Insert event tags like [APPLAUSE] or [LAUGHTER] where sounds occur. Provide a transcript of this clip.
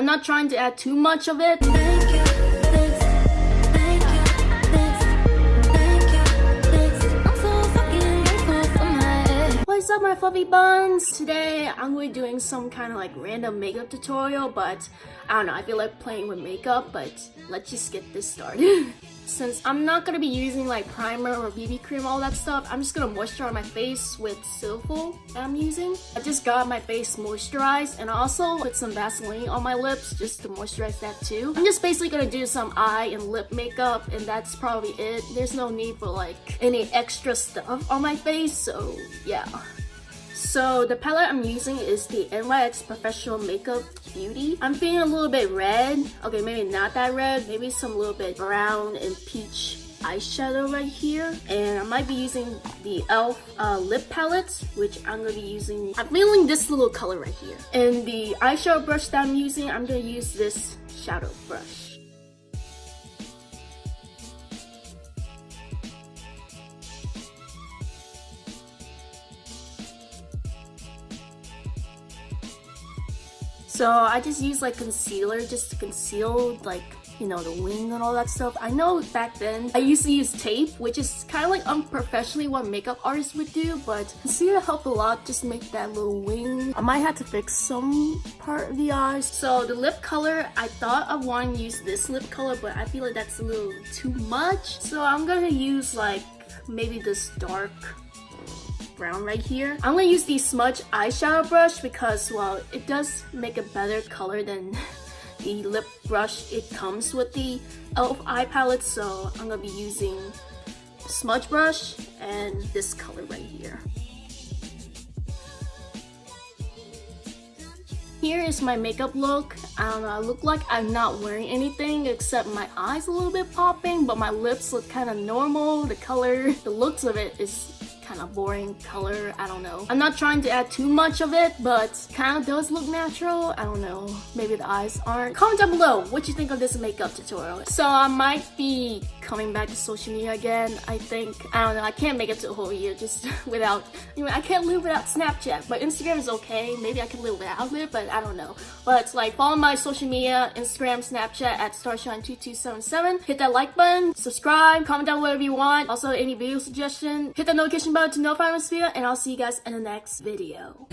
I'm not trying to add too much of it. Fluffy buns? Today I'm going to be doing some kind of like random makeup tutorial but I don't know, I feel like playing with makeup but let's just get this started. [LAUGHS] Since I'm not going to be using like primer or BB cream all that stuff, I'm just going to moisturize my face with Cetaphil that I'm using. I just got my face moisturized and also put some Vaseline on my lips just to moisturize that too. I'm just basically going to do some eye and lip makeup and that's probably it. There's no need for like any extra stuff on my face so yeah. So the palette I'm using is the NYX Professional Makeup Beauty. I'm feeling a little bit red. Okay, maybe not that red. Maybe some little bit brown and peach eyeshadow right here and I might be using the e.l.f. Uh, lip palette which I'm going to be using I'm feeling this little color right here and the eyeshadow brush that I'm using I'm going to use this shadow brush So I just use like concealer just to conceal like you know, the wing and all that stuff. I know back then I used to use tape, which is kind of like unprofessionally what makeup artists would do, but concealer helped a lot just make that little wing. I might have to fix some part of the eyes. So the lip color, I thought I wanted to use this lip color, but I feel like that's a little too much. So I'm gonna use like maybe this dark brown right here. I'm gonna use the smudge eyeshadow brush because, well, it does make a better color than [LAUGHS] the lip brush. It comes with the e.l.f. eye palette, so I'm gonna be using smudge brush and this color right here. Here is my makeup look. I don't know, I look like I'm not wearing anything except my eyes a little bit popping, but my lips look kind of normal. The color, [LAUGHS] the looks of it is kind of boring color. I don't know. I'm not trying to add too much of it, but kind of does look natural. I don't know. Maybe the eyes aren't. Comment down below what you think of this makeup tutorial. So I might be coming back to social media again. I think, I don't know, I can't make it to a whole year just [LAUGHS] without, you know, I can't live without Snapchat, but Instagram is okay. Maybe I can live without it, but I don't know. But like follow my social media, Instagram, Snapchat at starshine2277. Hit that like button, subscribe, comment down whatever you want. Also any video suggestion, hit that notification button to notify this video, and I'll see you guys in the next video.